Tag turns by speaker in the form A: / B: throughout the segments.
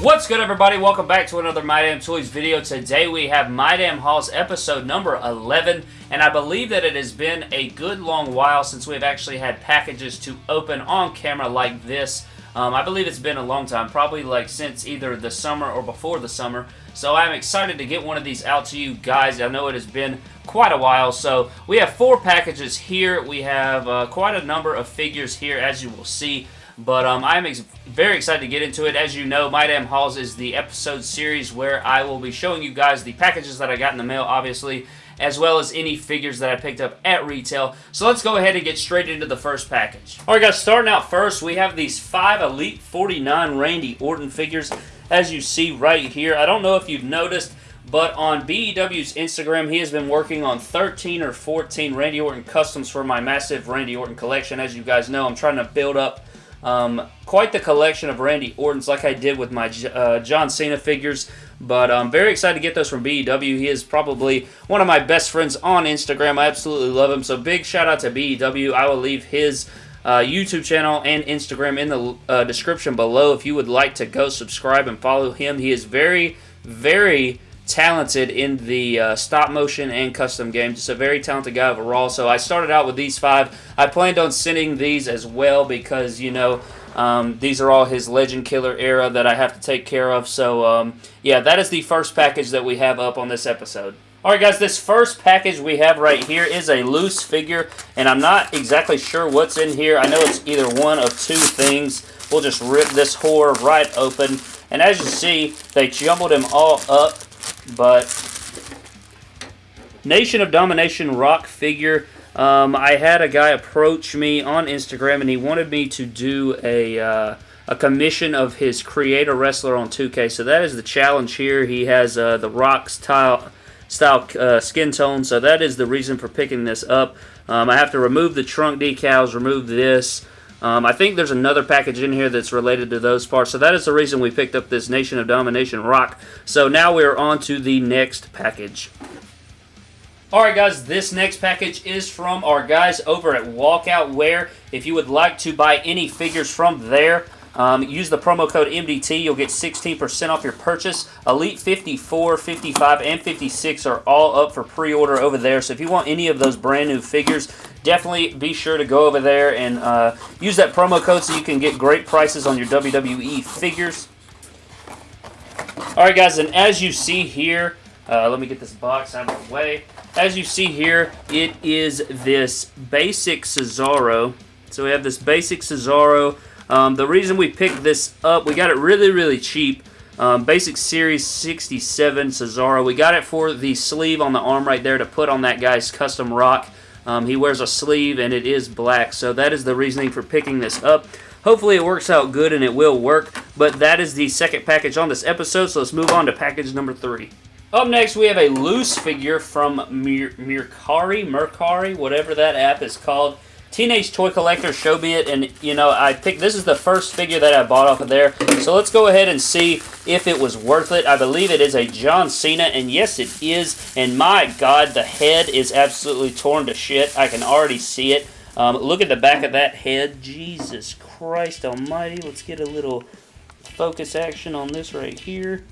A: What's good everybody? Welcome back to another My Damn Toys video. Today we have My Damn episode number 11 and I believe that it has been a good long while since we've actually had packages to open on camera like this. Um, I believe it's been a long time, probably like since either the summer or before the summer. So I'm excited to get one of these out to you guys. I know it has been quite a while. So we have four packages here. We have uh, quite a number of figures here as you will see. But um, I'm ex very excited to get into it. As you know, My Damn Hauls is the episode series where I will be showing you guys the packages that I got in the mail, obviously, as well as any figures that I picked up at retail. So let's go ahead and get straight into the first package. Alright guys, starting out first, we have these five Elite 49 Randy Orton figures, as you see right here. I don't know if you've noticed, but on BEW's Instagram, he has been working on 13 or 14 Randy Orton customs for my massive Randy Orton collection. As you guys know, I'm trying to build up um, quite the collection of Randy Ortons like I did with my uh, John Cena figures. But I'm very excited to get those from BEW. He is probably one of my best friends on Instagram. I absolutely love him. So big shout out to BEW. I will leave his uh, YouTube channel and Instagram in the uh, description below if you would like to go subscribe and follow him. He is very, very talented in the uh, stop motion and custom games. Just a very talented guy overall. So I started out with these five. I planned on sending these as well because, you know, um, these are all his Legend Killer era that I have to take care of. So, um, yeah, that is the first package that we have up on this episode. Alright guys, this first package we have right here is a loose figure, and I'm not exactly sure what's in here. I know it's either one of two things. We'll just rip this whore right open. And as you see, they jumbled him all up but Nation of Domination rock figure. Um, I had a guy approach me on Instagram and he wanted me to do a uh, a commission of his creator wrestler on 2K. So that is the challenge here. He has uh, the rock style style uh, skin tone. So that is the reason for picking this up. Um, I have to remove the trunk decals, remove this. Um, I think there's another package in here that's related to those parts. So that is the reason we picked up this Nation of Domination rock. So now we're on to the next package. Alright guys, this next package is from our guys over at Walkout Wear. If you would like to buy any figures from there, um, use the promo code MDT. You'll get 16% off your purchase. Elite 54, 55, and 56 are all up for pre-order over there. So if you want any of those brand new figures, definitely be sure to go over there and uh, use that promo code so you can get great prices on your WWE figures. Alright guys, and as you see here, uh, let me get this box out of the way. As you see here, it is this basic Cesaro. So we have this basic Cesaro. Um, the reason we picked this up, we got it really, really cheap. Um, basic Series 67 Cesaro. We got it for the sleeve on the arm right there to put on that guy's custom rock. Um, he wears a sleeve and it is black, so that is the reasoning for picking this up. Hopefully it works out good and it will work, but that is the second package on this episode, so let's move on to package number three. Up next, we have a loose figure from Mercari, Mercari, whatever that app is called. Teenage Toy Collector showed me it, and, you know, I picked, this is the first figure that I bought off of there. So let's go ahead and see if it was worth it. I believe it is a John Cena, and yes, it is. And my God, the head is absolutely torn to shit. I can already see it. Um, look at the back of that head. Jesus Christ almighty. Let's get a little focus action on this right here.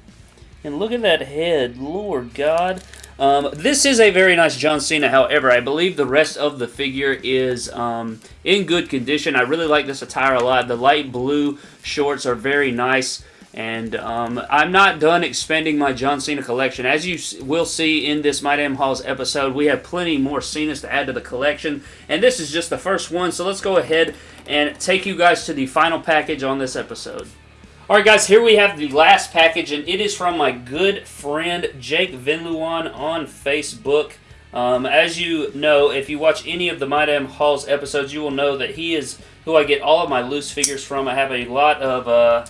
A: And look at that head. Lord God. Um, this is a very nice John Cena, however, I believe the rest of the figure is um, in good condition. I really like this attire a lot. The light blue shorts are very nice. And um, I'm not done expanding my John Cena collection. As you will see in this My Damn Hauls episode, we have plenty more Cenas to add to the collection. And this is just the first one, so let's go ahead and take you guys to the final package on this episode. Alright guys, here we have the last package, and it is from my good friend Jake Vinluan on Facebook. Um, as you know, if you watch any of the My Damn Hauls episodes, you will know that he is who I get all of my loose figures from. I have a lot of, uh,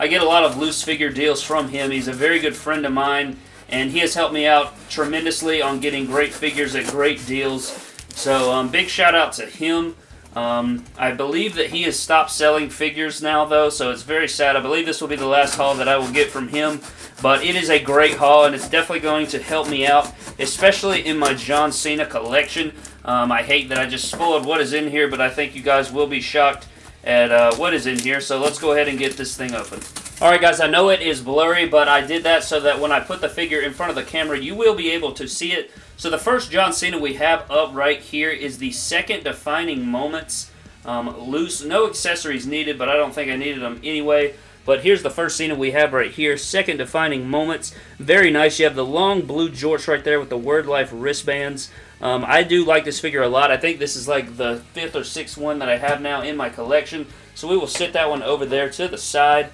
A: I get a lot of loose figure deals from him. He's a very good friend of mine, and he has helped me out tremendously on getting great figures at great deals. So, um, big shout out to him. Um, I believe that he has stopped selling figures now, though, so it's very sad. I believe this will be the last haul that I will get from him, but it is a great haul, and it's definitely going to help me out, especially in my John Cena collection. Um, I hate that I just spoiled what is in here, but I think you guys will be shocked at uh, what is in here. So let's go ahead and get this thing open. Alright guys, I know it is blurry, but I did that so that when I put the figure in front of the camera, you will be able to see it. So the first John Cena we have up right here is the second defining moments. Um, loose, no accessories needed, but I don't think I needed them anyway. But here's the first Cena we have right here. Second defining moments. Very nice. You have the long blue jorts right there with the Word Life wristbands. Um, I do like this figure a lot. I think this is like the fifth or sixth one that I have now in my collection. So we will sit that one over there to the side.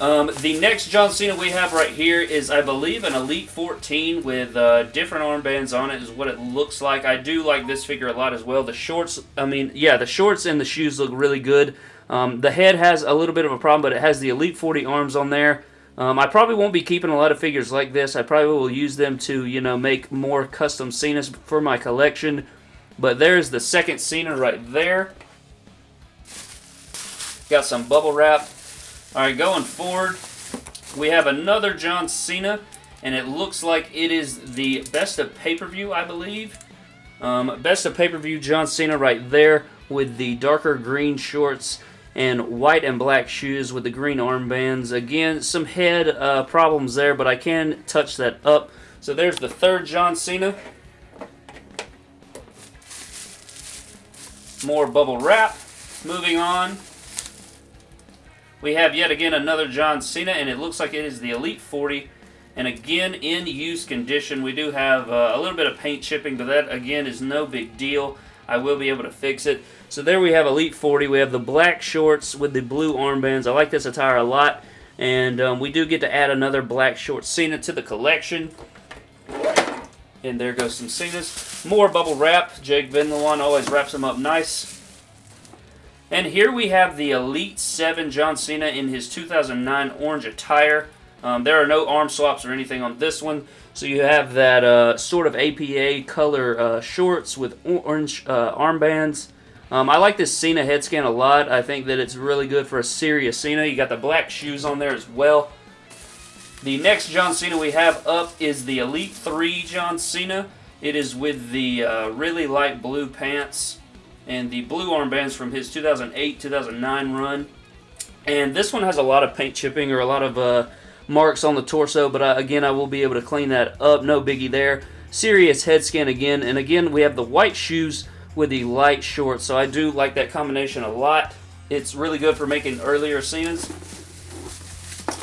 A: Um, the next John Cena we have right here is, I believe, an Elite 14 with uh, different armbands on it is what it looks like. I do like this figure a lot as well. The shorts, I mean, yeah, the shorts and the shoes look really good. Um, the head has a little bit of a problem, but it has the Elite 40 arms on there. Um, I probably won't be keeping a lot of figures like this. I probably will use them to, you know, make more custom Cenas for my collection. But there's the second Cena right there. Got some bubble wrap. Alright, going forward, we have another John Cena, and it looks like it is the best of pay-per-view, I believe. Um, best of pay-per-view John Cena right there with the darker green shorts and white and black shoes with the green armbands. Again, some head uh, problems there, but I can touch that up. So there's the third John Cena. More bubble wrap. Moving on, we have yet again another John Cena, and it looks like it is the Elite 40. And again, in use condition, we do have uh, a little bit of paint chipping, but that, again, is no big deal. I will be able to fix it. So there we have Elite 40. We have the black shorts with the blue armbands. I like this attire a lot. And um, we do get to add another black short Cena to the collection. And there goes some Cenas. More bubble wrap. Jake Vinluan always wraps them up nice. And here we have the Elite 7 John Cena in his 2009 orange attire. Um, there are no arm swaps or anything on this one. So you have that uh, sort of APA color uh, shorts with orange uh, armbands. Um, I like this Cena head scan a lot. I think that it's really good for a serious Cena. You got the black shoes on there as well. The next John Cena we have up is the Elite 3 John Cena. It is with the uh, really light blue pants and the blue armbands from his 2008-2009 run. And this one has a lot of paint chipping or a lot of uh, marks on the torso, but uh, again, I will be able to clean that up. No biggie there. Serious head scan again, and again, we have the white shoes with the light shorts, so I do like that combination a lot. It's really good for making earlier Cenas.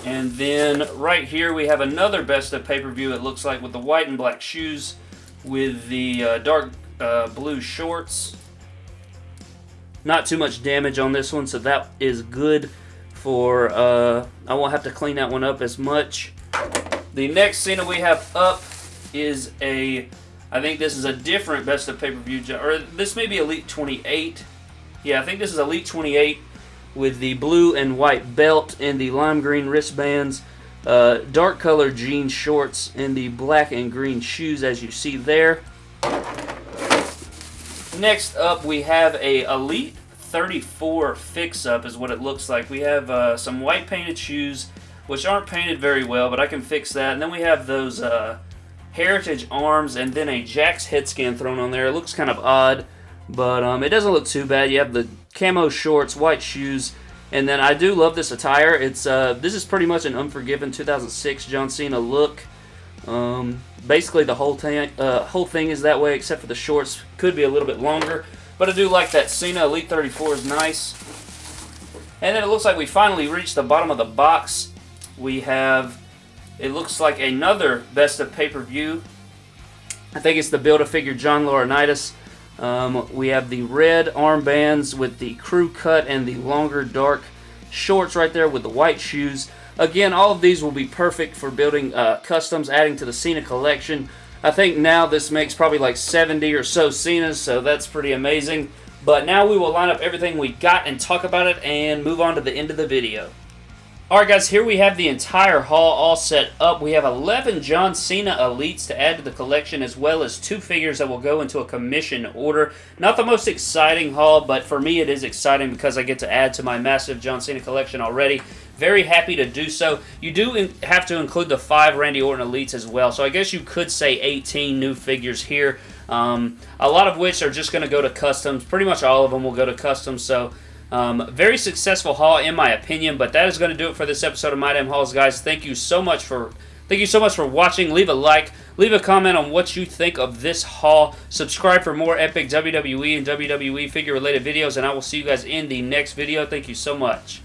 A: And then right here we have another best of pay-per-view, it looks like, with the white and black shoes with the uh, dark uh, blue shorts. Not too much damage on this one, so that is good for, uh, I won't have to clean that one up as much. The next Cena we have up is a, I think this is a different Best of Pay-Per-View, or this may be Elite 28. Yeah, I think this is Elite 28 with the blue and white belt and the lime green wristbands. Uh, dark color jean shorts and the black and green shoes as you see there. Next up, we have a Elite 34 fix-up is what it looks like. We have uh, some white painted shoes, which aren't painted very well, but I can fix that. And then we have those uh, Heritage arms and then a Jakks head scan thrown on there. It looks kind of odd, but um, it doesn't look too bad. You have the camo shorts, white shoes, and then I do love this attire. It's uh, This is pretty much an Unforgiven 2006 John Cena look. Um, basically, the whole, uh, whole thing is that way, except for the shorts. Could be a little bit longer. But I do like that Cena Elite 34 is nice. And then it looks like we finally reached the bottom of the box. We have, it looks like another Best of Pay-Per-View. I think it's the Build-A-Figure John Laurinaitis. Um, we have the red armbands with the crew cut and the longer dark shorts right there with the white shoes. Again, all of these will be perfect for building uh, customs, adding to the Cena collection. I think now this makes probably like 70 or so Cenas, so that's pretty amazing. But now we will line up everything we got and talk about it and move on to the end of the video. Alright guys, here we have the entire haul all set up. We have 11 John Cena Elites to add to the collection as well as two figures that will go into a commission order. Not the most exciting haul, but for me it is exciting because I get to add to my massive John Cena collection already. Very happy to do so. You do have to include the five Randy Orton Elites as well, so I guess you could say 18 new figures here. Um, a lot of which are just going to go to customs. Pretty much all of them will go to customs. So um, very successful haul in my opinion. But that is going to do it for this episode of My Damn Hauls, guys. Thank you so much for thank you so much for watching. Leave a like, leave a comment on what you think of this haul. Subscribe for more epic WWE and WWE figure related videos, and I will see you guys in the next video. Thank you so much.